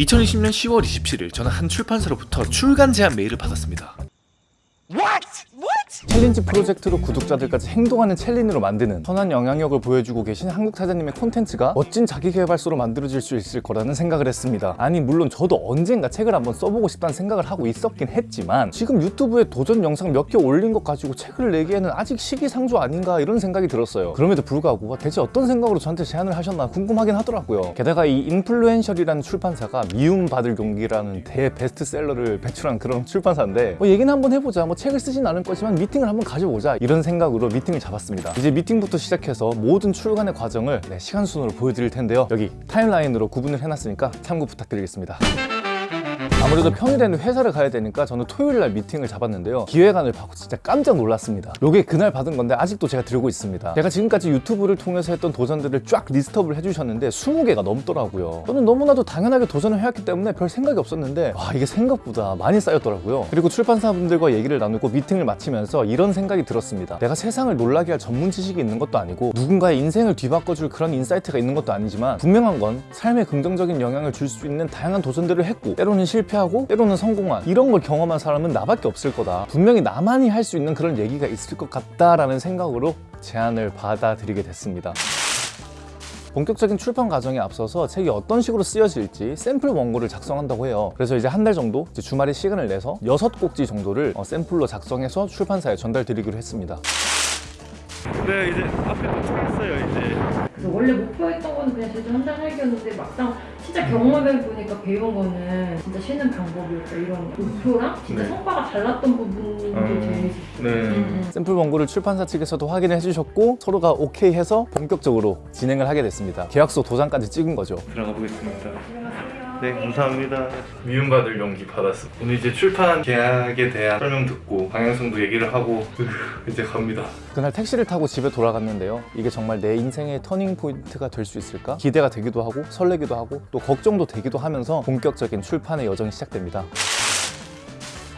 2020년 10월 27일 저는 한 출판사로부터 출간 제안 메일을 받았습니다. 챌린지 프로젝트로 구독자들까지 행동하는 챌린으로 만드는 선한 영향력을 보여주고 계신 한국 사장님의 콘텐츠가 멋진 자기개발서로 만들어질 수 있을 거라는 생각을 했습니다. 아니 물론 저도 언젠가 책을 한번 써보고 싶다는 생각을 하고 있었긴 했지만 지금 유튜브에 도전 영상 몇 개 올린 것 가지고 책을 내기에는 아직 시기상조 아닌가 이런 생각이 들었어요. 그럼에도 불구하고 대체 어떤 생각으로 저한테 제안을 하셨나 궁금하긴 하더라고요. 게다가 이 인플루엔셜이라는 출판사가 미움받을 용기라는 대베스트셀러를 배출한 그런 출판사인데 뭐 얘기는 한번 해보자. 뭐 책을 쓰진 않을 거지만 미팅을 한번 가져보자 이런 생각으로 미팅을 잡았습니다. 이제 미팅부터 시작해서 모든 출간의 과정을 네, 시간 순으로 보여드릴 텐데요. 여기 timeline으로 구분을 해놨으니까 참고 부탁드리겠습니다 아무래도 평일에는 회사를 가야 되니까 저는 토요일 날 미팅을 잡았는데요. 기획안을 받고 진짜 깜짝 놀랐습니다. 요게 그날 받은 건데 아직도 제가 들고 있습니다. 제가 지금까지 유튜브를 통해서 했던 도전들을 쫙 list up을 해주셨는데 20개가 넘더라고요. 저는 너무나도 당연하게 도전을 해왔기 때문에 별 생각이 없었는데 와 이게 생각보다 많이 쌓였더라고요. 그리고 출판사분들과 얘기를 나누고 미팅을 마치면서 이런 생각이 들었습니다. 내가 세상을 놀라게 할 전문 지식이 있는 것도 아니고 누군가의 인생을 뒤바꿔줄 그런 insight가 있는 것도 아니지만 분명한 건 삶에 긍정적인 영향을 줄 수 있는 다양한 도전들을 했고 때로는 실패 하고 때로는 성공한 이런 걸 경험한 사람은 나밖에 없을 거다. 분명히 나만이 할 수 있는 그런 얘기가 있을 것 같다라는 생각으로 제안을 받아들이게 됐습니다. 본격적인 출판 과정에 앞서서 책이 어떤 식으로 쓰여질지 샘플 원고를 작성한다고 해요. 그래서 이제 한 달 정도 주말에 시간을 내서 여섯 꼭지 정도를 어, 샘플로 작성해서 출판사에 전달 드리기로 했습니다. 네 이제 앞에 도착했어요 이제 그래서 원래 목표했던 거는 그냥 제주 한 달 살기였는데 막상 진짜 경험해 보니까 배운 거는 진짜 쉬는 방법이었다 이런 목표랑 진짜 네. 성과가 달랐던 부분이 음, 재밌었어요. 네. 음, 음. 샘플 원고를 출판사 측에서도 확인해 주셨고 서로가 오케이 해서 본격적으로 진행을 하게 됐습니다 계약서 도장까지 찍은 거죠 들어가 보겠습니다 네 감사합니다. 미움받을 용기 받았어 오늘 이제 출판 계약에 대한 설명 듣고 방향성도 얘기를 하고 으, 이제 갑니다. 그날 택시를 타고 집에 돌아갔는데요. 이게 정말 내 인생의 turning point가 될 수 있을까? 기대가 되기도 하고 설레기도 하고 또 걱정도 되기도 하면서 본격적인 출판의 여정이 시작됩니다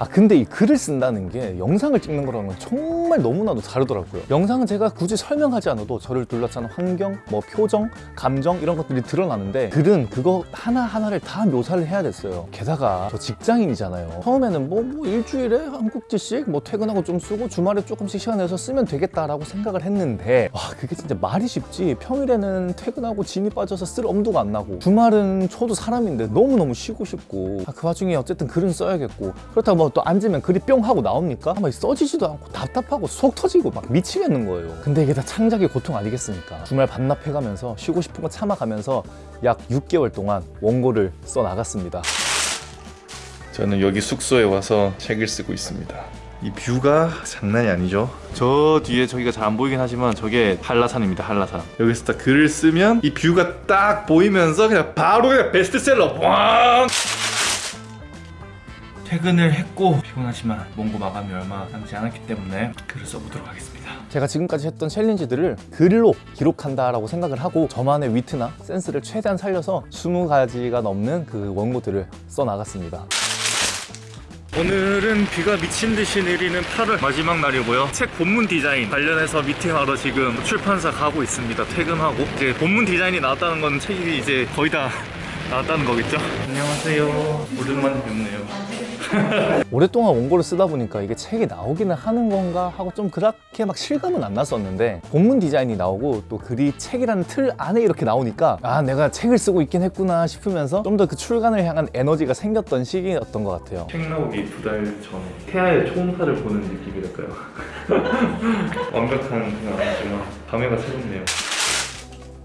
아 근데 이 글을 쓴다는 게 영상을 찍는 거랑은 정말 너무나도 다르더라고요. 영상은 제가 굳이 설명하지 않아도 저를 둘러싼 환경, 뭐 표정, 감정 이런 것들이 드러나는데 글은 그거 하나하나를 다 묘사를 해야 됐어요. 게다가 저 직장인이잖아요. 처음에는 뭐, 뭐 일주일에 한 꼭지씩 뭐 퇴근하고 좀 쓰고 주말에 조금씩 시간 내서 쓰면 되겠다라고 생각을 했는데 와 그게 진짜 말이 쉽지. 평일에는 퇴근하고 진이 빠져서 쓸 엄두가 안 나고 주말은 저도 사람인데 너무너무 쉬고 싶고 아, 그 와중에 어쨌든 글은 써야겠고 그렇다고 뭐또 앉으면 글이 뿅 하고 나옵니까? 아마 써지지도 않고 답답하고 속 터지고 막 미치겠는 거예요. 근데 이게 다 창작의 고통 아니겠습니까? 주말 반납해가면서 쉬고 싶은 거 참아가면서 약 6개월 동안 원고를 써 나갔습니다. 저는 여기 숙소에 와서 책을 쓰고 있습니다. 이 뷰가 장난이 아니죠? 저 뒤에 저기가 잘 안 보이긴 하지만 저게 한라산입니다 한라산. 여기서 딱 글을 쓰면 이 뷰가 딱 보이면서 그냥 바로 그냥 베스트셀러 왕 퇴근을 했고 피곤하지만 원고 마감이 얼마 남지 않았기 때문에 글을 써보도록 하겠습니다. 제가 지금까지 했던 challenge들을 글로 기록한다라고 생각을 하고 저만의 위트나 센스를 최대한 살려서 20가지가 넘는 그 원고들을 써 나갔습니다. 오늘은 비가 미친 듯이 내리는 8월 마지막 날이고요. 책 본문 디자인 관련해서 미팅하러 지금 출판사 가고 있습니다. 퇴근하고. 이제 본문 디자인이 나왔다는 건 책이 이제 거의 다 나왔다는 거겠죠? 안녕하세요. 오랜만에 뵙네요. 오랫동안 원고를 쓰다 보니까 이게 책이 나오기는 하는 건가 하고 좀 그렇게 막 실감은 안 났었는데 본문 디자인이 나오고 또 글이 책이라는 틀 안에 이렇게 나오니까 아 내가 책을 쓰고 있긴 했구나 싶으면서 좀 더 그 출간을 향한 에너지가 생겼던 시기였던 것 같아요. 책 나오기 두 달 전에 태아의 초음파를 보는 느낌이랄까요? 완벽한 그냥 아니지만 감회가 새롭네요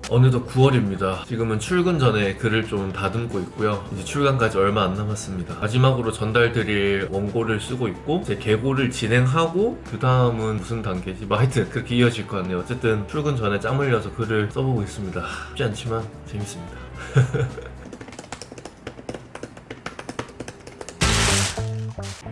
어느덧 9월입니다. 지금은 출근 전에 글을 좀 다듬고 있고요. 이제 출간까지 얼마 안 남았습니다. 마지막으로 전달드릴 원고를 쓰고 있고 이제 개고를 진행하고 그 다음은 무슨 단계지? 뭐 하여튼 그렇게 이어질 것 같네요. 어쨌든 출근 전에 짬 흘려서 글을 써보고 있습니다. 쉽지 않지만 재밌습니다.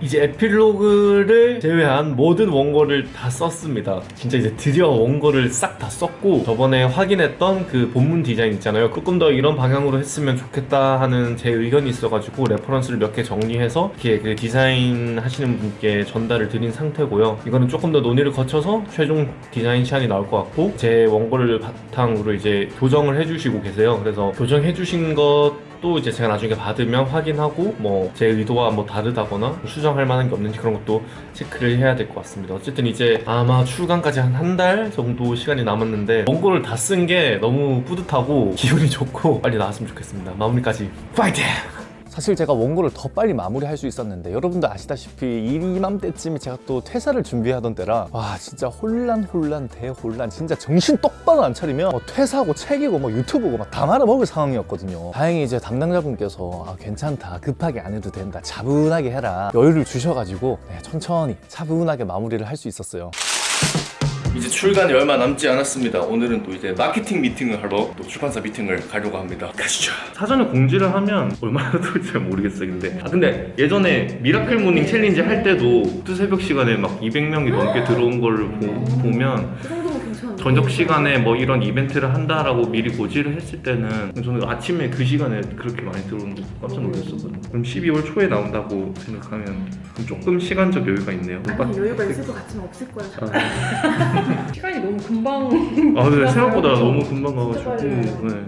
이제 에필로그를 제외한 모든 원고를 다 썼습니다. 진짜 이제 드디어 원고를 싹 다 썼고 저번에 확인했던 그 본문 디자인 있잖아요. 조금 더 이런 방향으로 했으면 좋겠다 하는 제 의견이 있어가지고 reference를 몇 개 정리해서 이렇게 그 디자인 하시는 분께 전달을 드린 상태고요. 이거는 조금 더 논의를 거쳐서 최종 디자인 시안이 나올 것 같고 제 원고를 바탕으로 이제 교정을 해주시고 계세요. 그래서 교정해주신 것 것도 이제 제가 나중에 받으면 확인하고 뭐 제 의도와 뭐 다르다거나 수정할 만한 게 없는지 그런 것도 체크를 해야 될 것 같습니다. 어쨌든 이제 아마 출간까지 한 한 달 정도 시간이 남았는데 원고를 다 쓴 게 너무 뿌듯하고 기분이 좋고 빨리 나왔으면 좋겠습니다. 마무리까지 파이팅! 사실 제가 원고를 더 빨리 마무리할 수 있었는데 여러분도 아시다시피 이맘때쯤에 제가 또 퇴사를 준비하던 때라 와 진짜 혼란 혼란 대혼란 진짜 정신 똑바로 안 차리면 뭐 퇴사하고 책이고 뭐 유튜브고 막 다 말아먹을 상황이었거든요. 다행히 이제 담당자분께서 아, 괜찮다. 급하게 안 해도 된다. 차분하게 해라. 여유를 주셔가지고 네, 천천히 차분하게 마무리를 할 수 있었어요 이제 출간이 얼마 남지 않았습니다. 오늘은 또 이제 마케팅 미팅을 하러 또 출판사 미팅을 가려고 합니다. 가시죠. 사전에 공지를 하면 얼마나 들을지 잘 모르겠어요 근데 아 근데 예전에 miracle morning challenge 할 때도 또 새벽 시간에 막 200명이 넘게 들어온 걸 보, 면그 저녁 시간에 뭐 이런 이벤트를 한다라고 미리 고지를 했을 때는 저는 아침에 그 시간에 그렇게 많이 들어오는 거 깜짝 놀랐었거든요 그럼 12월 초에 나온다고 생각하면 조금 시간적 여유가 있네요 아니 여유가 있을 것 같지만 없을 거야. 아, 시간이 너무 금방 아 근데 생각보다 너무 금방 가가지고. 네.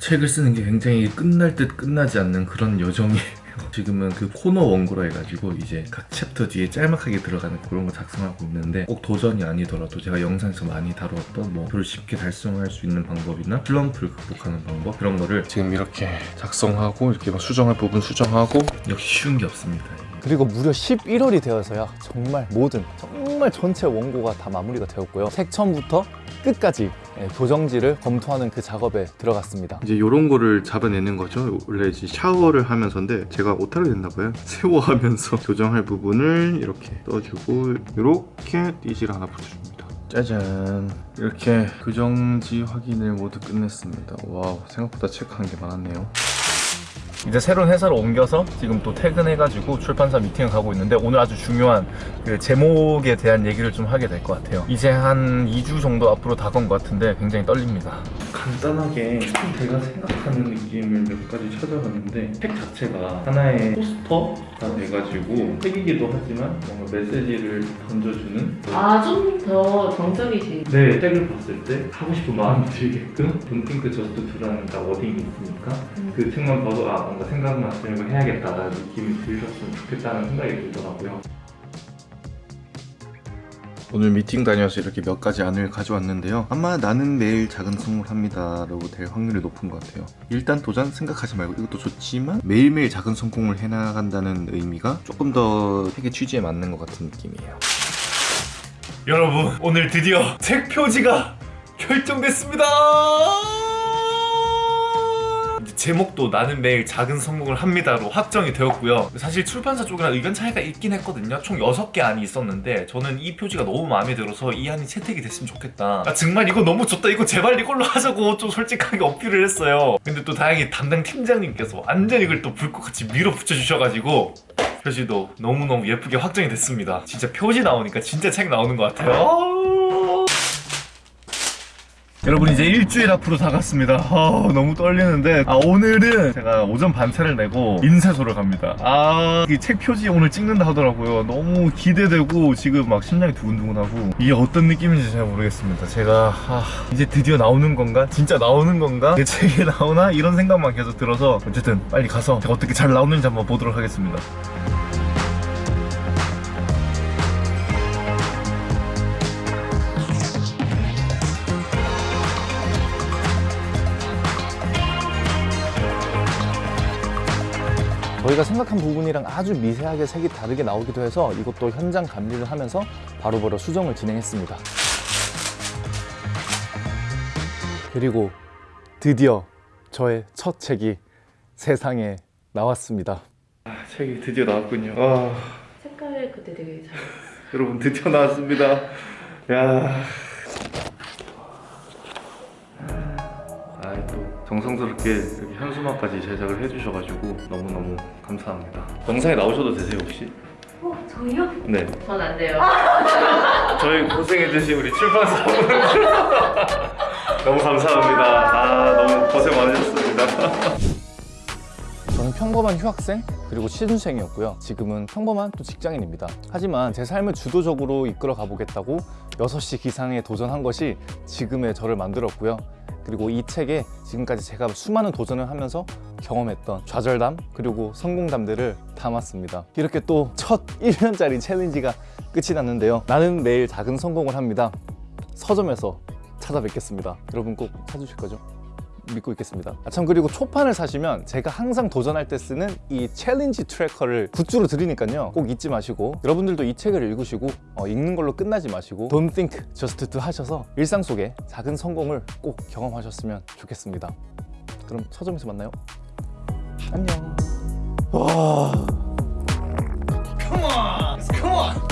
책을 쓰는 게 굉장히 끝날 듯 끝나지 않는 그런 여정이에요. 지금은 그 코너 원고라 해가지고 이제 각 챕터 뒤에 짤막하게 들어가는 그런 거 작성하고 있는데 꼭 도전이 아니더라도 제가 영상에서 많이 다루었던 뭐 목표를 쉽게 달성할 수 있는 방법이나 슬럼프를 극복하는 방법 그런 거를 지금 이렇게 작성하고 이렇게 막 수정할 부분 수정하고 역시 쉬운 게 없습니다. 그리고 무려 11월이 되어서야 정말 모든 정말 전체 원고가 다 마무리가 되었고요 책 처음부터 끝까지 예, 교정지를 검토하는 그 작업에 들어갔습니다 이제 요런 거를 잡아내는 거죠. 원래 이제 샤워를 하면서인데 제가 오타를 냈나 봐요. 세워하면서 교정할 부분을 이렇게 떠주고 이렇게 띠지를 하나 붙여줍니다. 짜잔 이렇게 교정지 확인을 모두 끝냈습니다. 와우 생각보다 체크한 게 많았네요. 이제 새로운 회사로 옮겨서 지금 또 퇴근해가지고 출판사 미팅을 가고 있는데 오늘 아주 중요한 그 제목에 대한 얘기를 좀 하게 될 것 같아요. 이제 한 2주 정도 앞으로 다가온 것 같은데 굉장히 떨립니다. 간단하게 제가 생각하는 느낌을 몇 가지 찾아봤는데 책 자체가 하나의 포스터가 돼가지고 책이기도 하지만 뭔가 메시지를 던져주는 아 좀 더 정적이지. 네 책을 봤을 때 하고 싶은 마음이 들게끔 Don't think just to라는 딱 워딩이 있으니까 그 책만 봐도 아 뭔가 생각만 저녁을 해야겠다라는 느낌이 들으셨으면 좋겠다는 생각이 들더라고요 오늘 미팅 다녀서 이렇게 몇 가지 안을 가져왔는데요. 아마 나는 매일 작은 성공합니다. 라고 될 확률이 높은 것 같아요. 일단 도전 생각하지 말고 이것도 좋지만 매일매일 작은 성공을 해나간다는 의미가 조금 더 책의 취지에 맞는 것 같은 느낌이에요. 여러분 오늘 드디어 책 표지가 결정됐습니다. 제목도 나는 매일 작은 성공을 합니다로 확정이 되었고요. 사실 출판사 쪽이랑 의견 차이가 있긴 했거든요. 총 6개 안이 있었는데 저는 이 표지가 너무 마음에 들어서 이 안이 채택이 됐으면 좋겠다. 아, 정말 이거 너무 좋다. 이거 제발 이걸로 하자고 좀 솔직하게 어필을 했어요. 근데 또 다행히 담당 팀장님께서 완전 이걸 또 불꽃같이 밀어붙여 주셔가지고 표지도 너무너무 예쁘게 확정이 됐습니다. 진짜 표지 나오니까 진짜 책 나오는 것 같아요. 여러분 이제 일주일 앞으로 다갔습니다. 아, 너무 떨리는데. 아 오늘은 제가 오전 반차를 내고 인쇄소를 갑니다. 아 이 책 표지 오늘 찍는다 하더라고요. 너무 기대되고 지금 막 심장이 두근두근하고. 이게 어떤 느낌인지 잘 모르겠습니다. 제가 아, 이제 드디어 나오는 건가? 진짜 나오는 건가? 내 책이 나오나? 이런 생각만 계속 들어서 어쨌든 빨리 가서 제가 어떻게 잘 나오는지 한번 보도록 하겠습니다 저희가 생각한 부분이랑 아주 미세하게 색이 다르게 나오기도 해서 이것도 현장 감리를 하면서 바로 바로 수정을 진행했습니다. 그리고 드디어 저의 첫 책이 세상에 나왔습니다. 아, 책이 드디어 나왔군요. 아, 색깔 그때 되게 잘. 여러분 드디어 나왔습니다. 야. 정성스럽게 이렇게 현수막까지 제작을 해주셔가지고 너무너무 감사합니다. 영상에 나오셔도 되세요 혹시? 어 저희요? 네. 전 안 돼요. 저희 고생해주신 우리 출판사 분 너무 감사합니다. 아 너무 고생 많으셨습니다. 저는 평범한 휴학생 그리고 취준생이었고요. 지금은 평범한 또 직장인입니다. 하지만 제 삶을 주도적으로 이끌어 가보겠다고 6시 기상에 도전한 것이 지금의 저를 만들었고요. 그리고 이 책에 지금까지 제가 수많은 도전을 하면서 경험했던 좌절담 그리고 성공담들을 담았습니다. 이렇게 또 첫 1년짜리 challenge가 끝이 났는데요. 나는 매일 작은 성공을 합니다. 서점에서 찾아뵙겠습니다. 여러분 꼭 사주실 거죠? 믿고 있겠습니다. 아, 참 그리고 초판을 사시면 제가 항상 도전할 때 쓰는 이 challenge tracker를 굿즈로 드리니까요. 꼭 잊지 마시고 여러분들도 이 책을 읽으시고 어, 읽는 걸로 끝나지 마시고 Don't think, just do 하셔서 일상 속에 작은 성공을 꼭 경험하셨으면 좋겠습니다. 그럼 서점에서 만나요. 안녕. 와. Come on, come on.